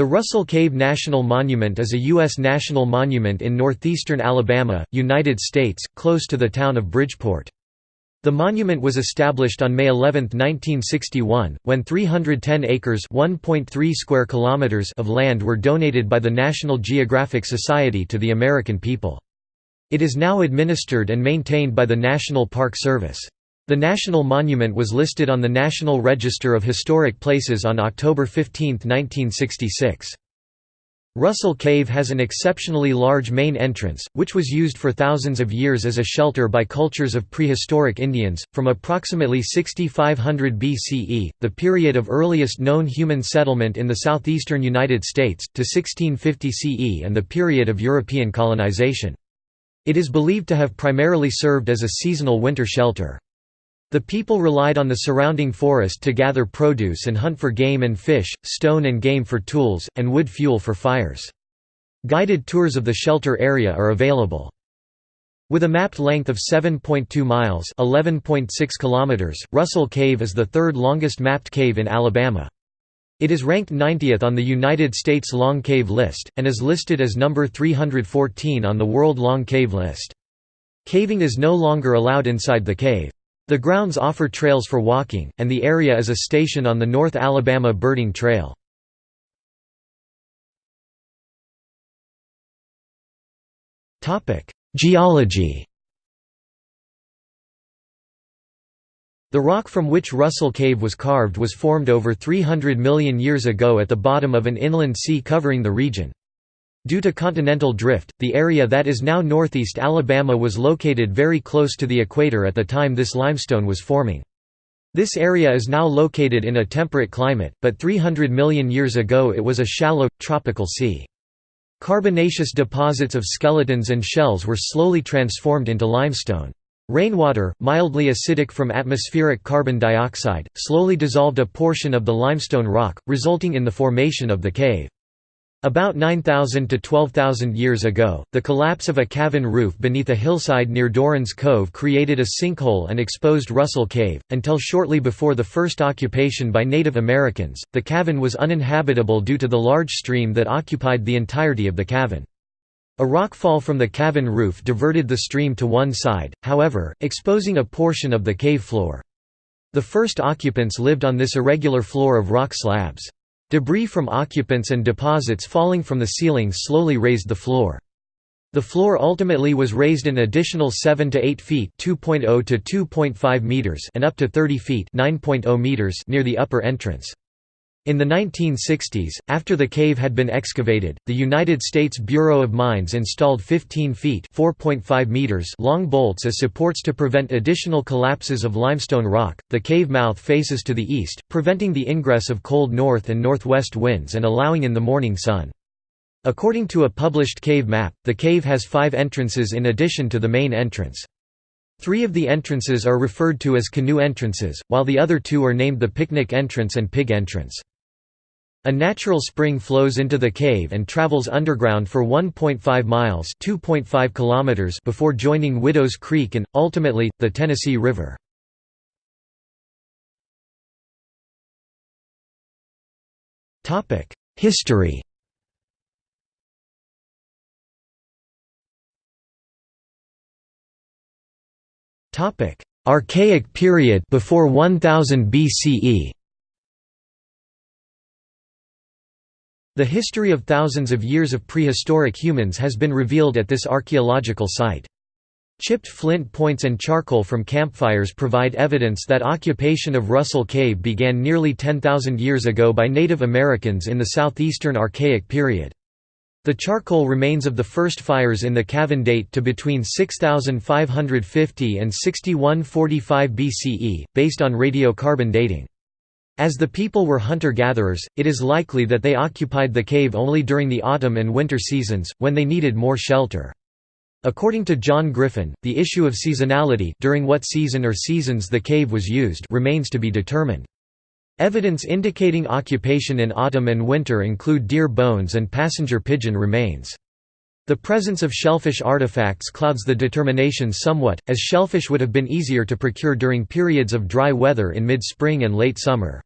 The Russell Cave National Monument is a U.S. national monument in northeastern Alabama, United States, close to the town of Bridgeport. The monument was established on May 11, 1961, when 310 acres (1.3 square kilometers) of land were donated by the National Geographic Society to the American people. It is now administered and maintained by the National Park Service. The national monument was listed on the National Register of Historic Places on October 15, 1966. Russell Cave has an exceptionally large main entrance, which was used for thousands of years as a shelter by cultures of prehistoric Indians, from approximately 6500 BCE, the period of earliest known human settlement in the southeastern United States, to 1650 CE and the period of European colonization. It is believed to have primarily served as a seasonal winter shelter. The people relied on the surrounding forest to gather produce and hunt for game and fish, stone and game for tools, and wood fuel for fires. Guided tours of the shelter area are available. With a mapped length of 7.2 miles (11.6 kilometers), Russell Cave is the third longest mapped cave in Alabama. It is ranked 90th on the United States Long Cave List, and is listed as number 314 on the World Long Cave List. Caving is no longer allowed inside the cave. The grounds offer trails for walking, and the area is a station on the North Alabama Birding Trail. Geology The rock from which Russell Cave was carved was formed over 300 million years ago at the bottom of an inland sea covering the region. Due to continental drift, the area that is now northeast Alabama was located very close to the equator at the time this limestone was forming. This area is now located in a temperate climate, but 300 million years ago it was a shallow, tropical sea. Carbonaceous deposits of skeletons and shells were slowly transformed into limestone. Rainwater, mildly acidic from atmospheric carbon dioxide, slowly dissolved a portion of the limestone rock, resulting in the formation of the cave. About 9,000 to 12,000 years ago, the collapse of a cavern roof beneath a hillside near Doran's Cove created a sinkhole and exposed Russell Cave. Until shortly before the first occupation by Native Americans, the cavern was uninhabitable due to the large stream that occupied the entirety of the cavern. A rock fall from the cavern roof diverted the stream to one side, however, exposing a portion of the cave floor. The first occupants lived on this irregular floor of rock slabs. Debris from occupants and deposits falling from the ceiling slowly raised the floor. The floor ultimately was raised an additional 7 to 8 feet (2.0 to 2.5 meters) and up to 30 feet (9.0 meters) near the upper entrance. In the 1960s, after the cave had been excavated, the United States Bureau of Mines installed 15 feet meters long bolts as supports to prevent additional collapses of limestone rock. The cave mouth faces to the east, preventing the ingress of cold north and northwest winds and allowing in the morning sun. According to a published cave map, the cave has five entrances in addition to the main entrance. Three of the entrances are referred to as canoe entrances, while the other two are named the picnic entrance and pig entrance. A natural spring flows into the cave and travels underground for 1.5 miles (2.5 kilometers) before joining Widows Creek and ultimately the Tennessee River. Topic: History. Topic: Archaic period before 1000 BCE. The history of thousands of years of prehistoric humans has been revealed at this archaeological site. Chipped flint points and charcoal from campfires provide evidence that occupation of Russell Cave began nearly 10,000 years ago by Native Americans in the southeastern Archaic period. The charcoal remains of the first fires in the cavern date to between 6550 and 6145 BCE, based on radiocarbon dating. As the people were hunter-gatherers, it is likely that they occupied the cave only during the autumn and winter seasons, when they needed more shelter. According to John Griffin, the issue of seasonality during what season or seasons the cave was used remains to be determined. Evidence indicating occupation in autumn and winter include deer bones and passenger pigeon remains. The presence of shellfish artifacts clouds the determination somewhat, as shellfish would have been easier to procure during periods of dry weather in mid-spring and late summer.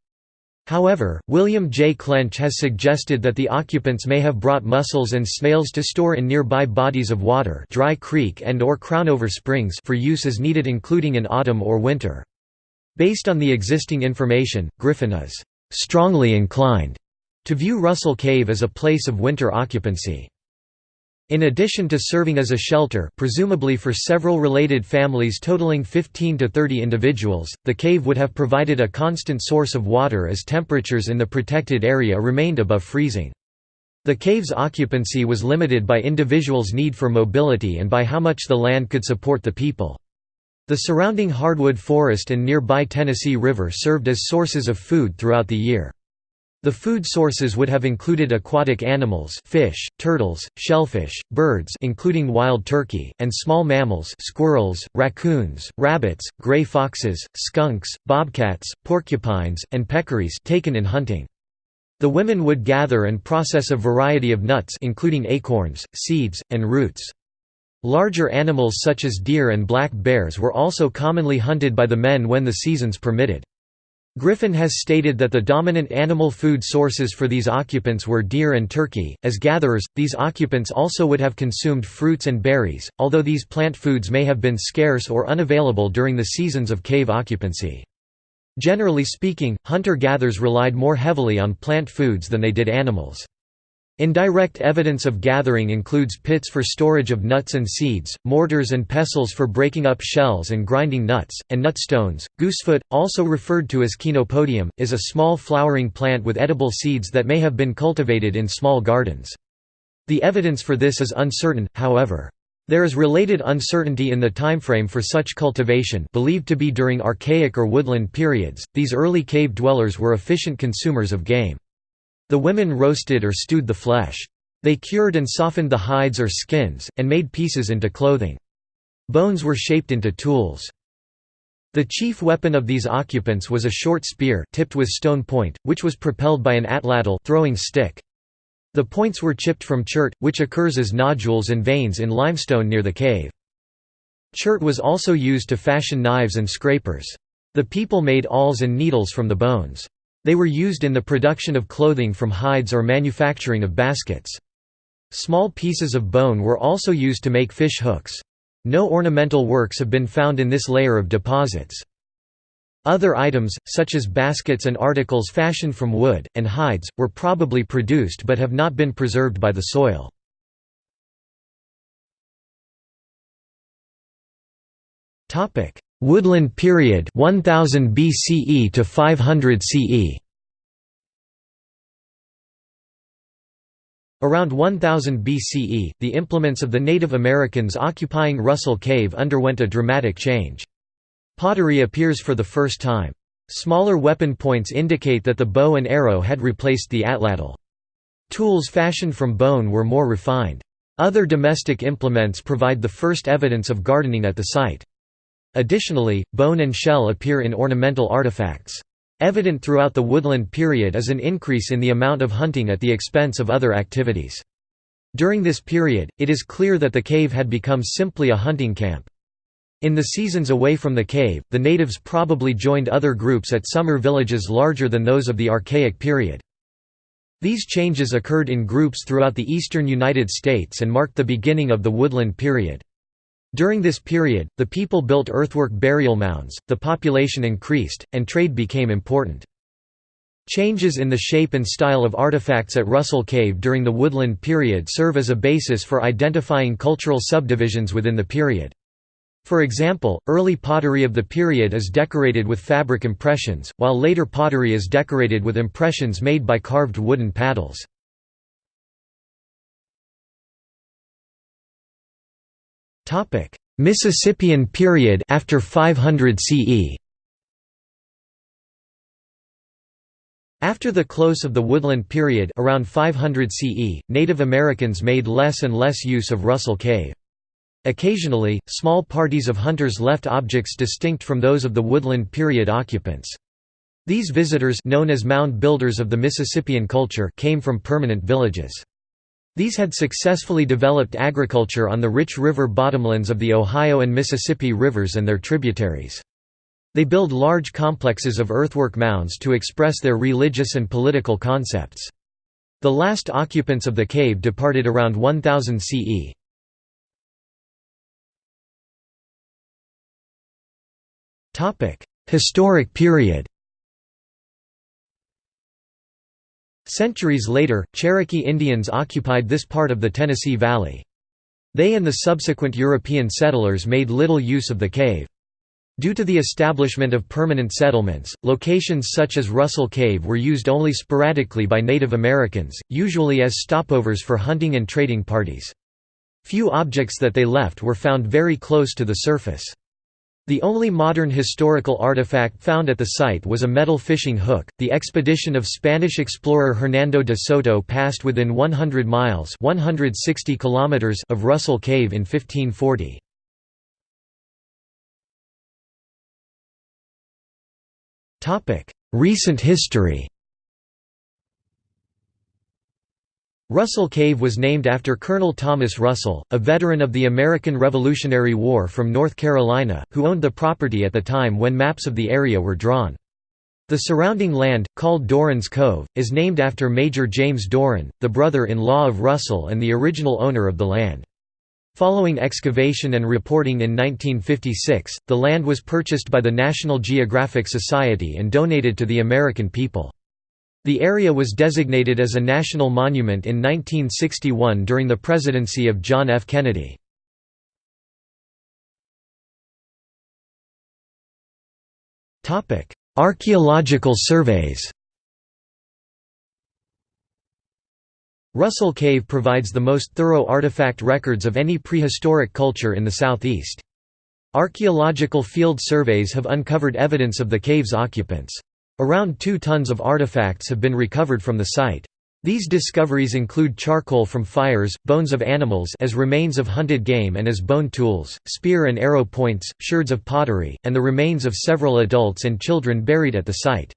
However, William J. Clench has suggested that the occupants may have brought mussels and snails to store in nearby bodies of water Dry Creek and or Crownover Springs for use as needed including in autumn or winter. Based on the existing information, Griffin is «strongly inclined» to view Russell Cave as a place of winter occupancy. In addition to serving as a shelter presumably for several related families totaling 15 to 30 individuals, the cave would have provided a constant source of water as temperatures in the protected area remained above freezing. The cave's occupancy was limited by individuals' need for mobility and by how much the land could support the people. The surrounding hardwood forest and nearby Tennessee River served as sources of food throughout the year. The food sources would have included aquatic animals fish, turtles, shellfish, birds including wild turkey, and small mammals squirrels, raccoons, rabbits, gray foxes, skunks, bobcats, porcupines, and peccaries taken in hunting. The women would gather and process a variety of nuts including acorns, seeds, and roots. Larger animals such as deer and black bears were also commonly hunted by the men when the seasons permitted. Griffin has stated that the dominant animal food sources for these occupants were deer and turkey. As gatherers, these occupants also would have consumed fruits and berries, although these plant foods may have been scarce or unavailable during the seasons of cave occupancy. Generally speaking, hunter-gatherers relied more heavily on plant foods than they did animals. Indirect evidence of gathering includes pits for storage of nuts and seeds, mortars and pestles for breaking up shells and grinding nuts, and nut stones. Goosefoot, also referred to as Chenopodium, is a small flowering plant with edible seeds that may have been cultivated in small gardens. The evidence for this is uncertain, however. There is related uncertainty in the timeframe for such cultivation believed to be during Archaic or Woodland periods. These early cave dwellers were efficient consumers of game. The women roasted or stewed the flesh. They cured and softened the hides or skins, and made pieces into clothing. Bones were shaped into tools. The chief weapon of these occupants was a short spear tipped with stone point, which was propelled by an atlatl throwing stick. The points were chipped from chert, which occurs as nodules and veins in limestone near the cave. Chert was also used to fashion knives and scrapers. The people made awls and needles from the bones. They were used in the production of clothing from hides or manufacturing of baskets. Small pieces of bone were also used to make fish hooks. No ornamental works have been found in this layer of deposits. Other items, such as baskets and articles fashioned from wood, and hides, were probably produced but have not been preserved by the soil. Woodland period 1000 BCE to 500 CE Around 1000 BCE, the implements of the Native Americans occupying Russell Cave underwent a dramatic change. Pottery appears for the first time. Smaller weapon points indicate that the bow and arrow had replaced the atlatl. Tools fashioned from bone were more refined. Other domestic implements provide the first evidence of gardening at the site. Additionally, bone and shell appear in ornamental artifacts. Evident throughout the woodland period is an increase in the amount of hunting at the expense of other activities. During this period, it is clear that the cave had become simply a hunting camp. In the seasons away from the cave, the natives probably joined other groups at summer villages larger than those of the Archaic period. These changes occurred in groups throughout the eastern United States and marked the beginning of the woodland period. During this period, the people built earthwork burial mounds, the population increased, and trade became important. Changes in the shape and style of artifacts at Russell Cave during the Woodland period serve as a basis for identifying cultural subdivisions within the period. For example, early pottery of the period is decorated with fabric impressions, while later pottery is decorated with impressions made by carved wooden paddles. Topic: Mississippian period after 500 CE. After the close of the Woodland period around 500 CE, Native Americans made less and less use of Russell Cave. Occasionally, small parties of hunters left objects distinct from those of the Woodland period occupants. These visitors known as mound builders of the Mississippian culture came from permanent villages. These had successfully developed agriculture on the rich river bottomlands of the Ohio and Mississippi rivers and their tributaries. They build large complexes of earthwork mounds to express their religious and political concepts. The last occupants of the cave departed around 1000 CE. Historic period Centuries later, Cherokee Indians occupied this part of the Tennessee Valley. They and the subsequent European settlers made little use of the cave. Due to the establishment of permanent settlements, locations such as Russell Cave were used only sporadically by Native Americans, usually as stopovers for hunting and trading parties. Few objects that they left were found very close to the surface. The only modern historical artifact found at the site was a metal fishing hook. The expedition of Spanish explorer Hernando de Soto passed within 100 miles (160 kilometers) of Russell Cave in 1540. Topic: Recent history. Russell Cave was named after Colonel Thomas Russell, a veteran of the American Revolutionary War from North Carolina, who owned the property at the time when maps of the area were drawn. The surrounding land, called Doran's Cove, is named after Major James Doran, the brother-in-law of Russell and the original owner of the land. Following excavation and reporting in 1956, the land was purchased by the National Geographic Society and donated to the American people. The area was designated as a national monument in 1961 during the presidency of John F. Kennedy. Archaeological surveys Russell Cave provides the most thorough artifact records of any prehistoric culture in the southeast. Archaeological field surveys have uncovered evidence of the cave's occupants. Around two tons of artifacts have been recovered from the site. These discoveries include charcoal from fires, bones of animals as remains of hunted game and as bone tools, spear and arrow points, sherds of pottery, and the remains of several adults and children buried at the site.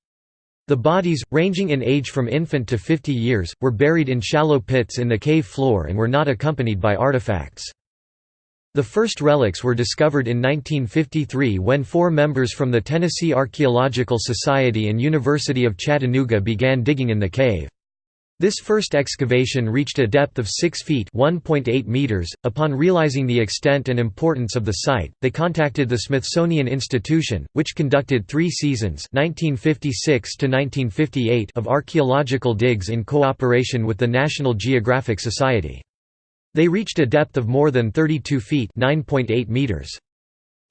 The bodies, ranging in age from infant to 50 years, were buried in shallow pits in the cave floor and were not accompanied by artifacts. The first relics were discovered in 1953 when four members from the Tennessee Archaeological Society and University of Chattanooga began digging in the cave. This first excavation reached a depth of 6 feet (1.8 meters). .Upon realizing the extent and importance of the site, they contacted the Smithsonian Institution, which conducted three seasons 1956 of archaeological digs in cooperation with the National Geographic Society. They reached a depth of more than 32 feet meters.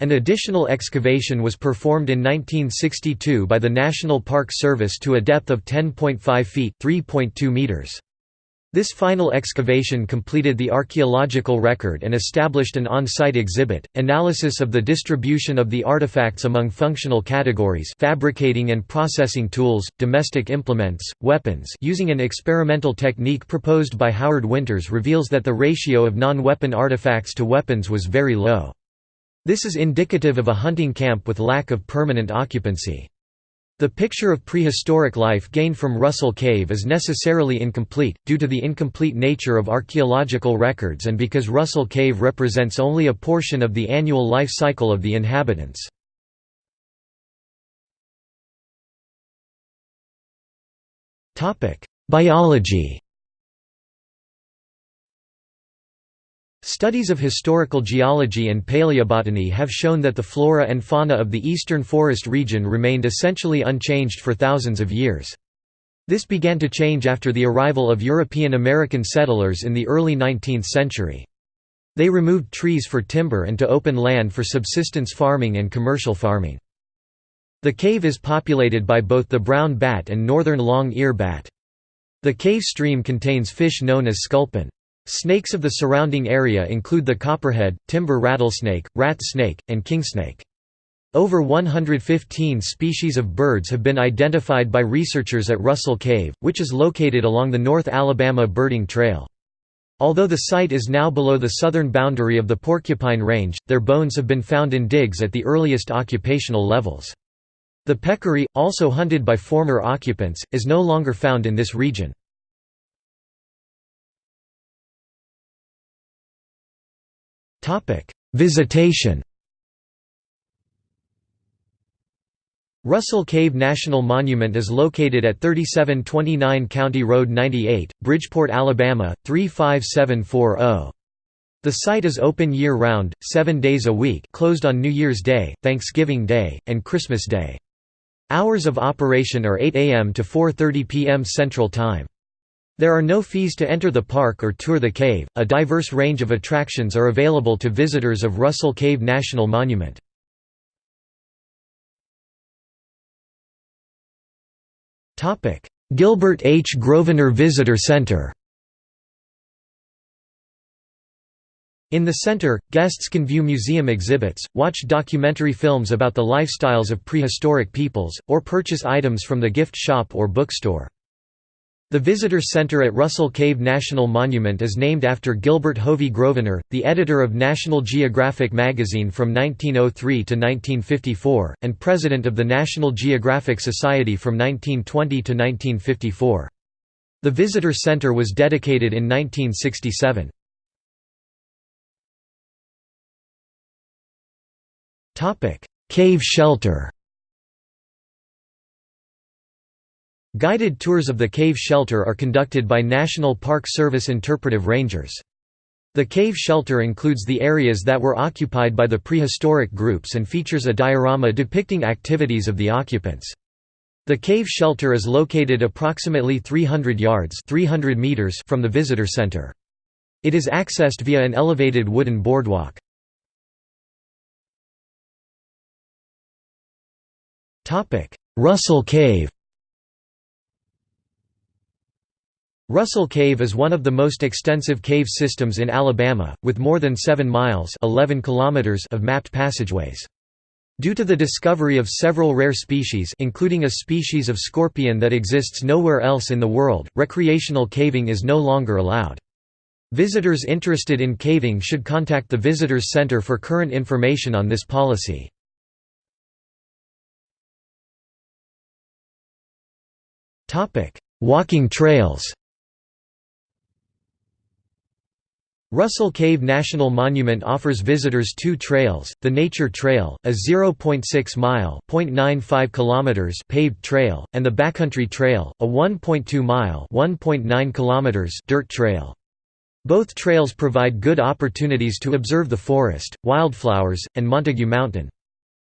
An additional excavation was performed in 1962 by the National Park Service to a depth of 10.5 feet meters. This final excavation completed the archaeological record and established an on-site exhibit, analysis of the distribution of the artifacts among functional categories fabricating and processing tools, domestic implements, weapons using an experimental technique proposed by Howard Winters reveals that the ratio of non-weapon artifacts to weapons was very low. This is indicative of a hunting camp with lack of permanent occupancy. The picture of prehistoric life gained from Russell Cave is necessarily incomplete, due to the incomplete nature of archaeological records and because Russell Cave represents only a portion of the annual life cycle of the inhabitants. Biology Studies of historical geology and paleobotany have shown that the flora and fauna of the eastern forest region remained essentially unchanged for thousands of years. This began to change after the arrival of European American settlers in the early 19th century. They removed trees for timber and to open land for subsistence farming and commercial farming. The cave is populated by both the brown bat and northern long-ear bat. The cave stream contains fish known as sculpin. Snakes of the surrounding area include the copperhead, timber rattlesnake, rat snake, and kingsnake. Over 115 species of birds have been identified by researchers at Russell Cave, which is located along the North Alabama Birding Trail. Although the site is now below the southern boundary of the Porcupine Range, their bones have been found in digs at the earliest occupational levels. The peccary, also hunted by former occupants, is no longer found in this region. Visitation Russell Cave National Monument is located at 3729 County Road 98, Bridgeport, Alabama 35740. The site is open year-round, seven days a week closed on New Year's Day, Thanksgiving Day, and Christmas Day. Hours of operation are 8 a.m. to 4.30 p.m. Central Time. There are no fees to enter the park or tour the cave. A diverse range of attractions are available to visitors of Russell Cave National Monument. Topic: Gilbert H. Grosvenor Visitor Center In the center, guests can view museum exhibits, watch documentary films about the lifestyles of prehistoric peoples, or purchase items from the gift shop or bookstore. The Visitor Center at Russell Cave National Monument is named after Gilbert Hovey Grosvenor, the editor of National Geographic magazine from 1903 to 1954, and president of the National Geographic Society from 1920 to 1954. The Visitor Center was dedicated in 1967. Cave shelter Guided tours of the cave shelter are conducted by National Park Service interpretive rangers. The cave shelter includes the areas that were occupied by the prehistoric groups and features a diorama depicting activities of the occupants. The cave shelter is located approximately 300 yards 300 meters from the visitor center. It is accessed via an elevated wooden boardwalk. Russell Cave Russell Cave is one of the most extensive cave systems in Alabama, with more than 7 miles 11 kilometers of mapped passageways. Due to the discovery of several rare species including a species of scorpion that exists nowhere else in the world, recreational caving is no longer allowed. Visitors interested in caving should contact the Visitors Center for current information on this policy. Walking trails Russell Cave National Monument offers visitors two trails, the Nature Trail, a 0.6-mile km paved trail, and the Backcountry Trail, a 1.2-mile km dirt trail. Both trails provide good opportunities to observe the forest, wildflowers, and Montague Mountain.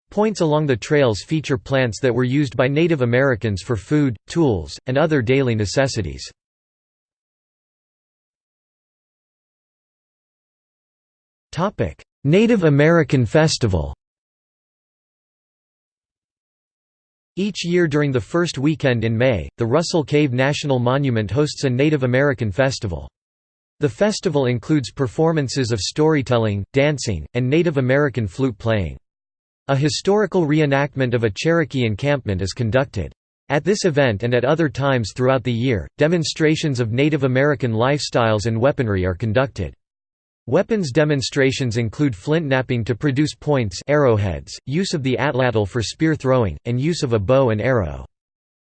Points along the trails feature plants that were used by Native Americans for food, tools, and other daily necessities. Topic: Native American Festival. Each year during the first weekend in May, the Russell Cave National Monument hosts a Native American festival. The festival includes performances of storytelling, dancing, and Native American flute playing. A historical reenactment of a Cherokee encampment is conducted. At this event and at other times throughout the year, demonstrations of Native American lifestyles and weaponry are conducted. Weapons demonstrations include flint knapping to produce points arrowheads, use of the atlatl for spear throwing, and use of a bow and arrow.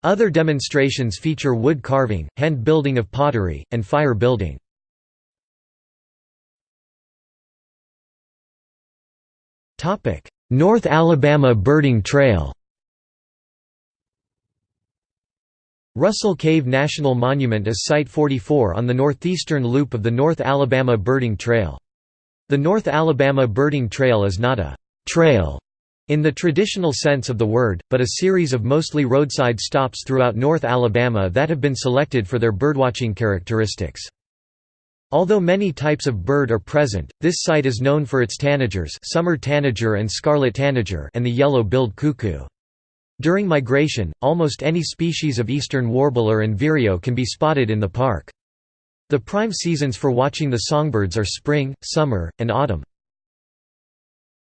Other demonstrations feature wood carving, hand building of pottery, and fire building. North Alabama Birding Trail Russell Cave National Monument is Site 44 on the northeastern loop of the North Alabama Birding Trail. The North Alabama Birding Trail is not a «trail» in the traditional sense of the word, but a series of mostly roadside stops throughout North Alabama that have been selected for their birdwatching characteristics. Although many types of bird are present, this site is known for its tanagers summer tanager and scarlet tanager and the yellow-billed cuckoo. During migration, almost any species of eastern warbler and vireo can be spotted in the park. The prime seasons for watching the songbirds are spring, summer, and autumn.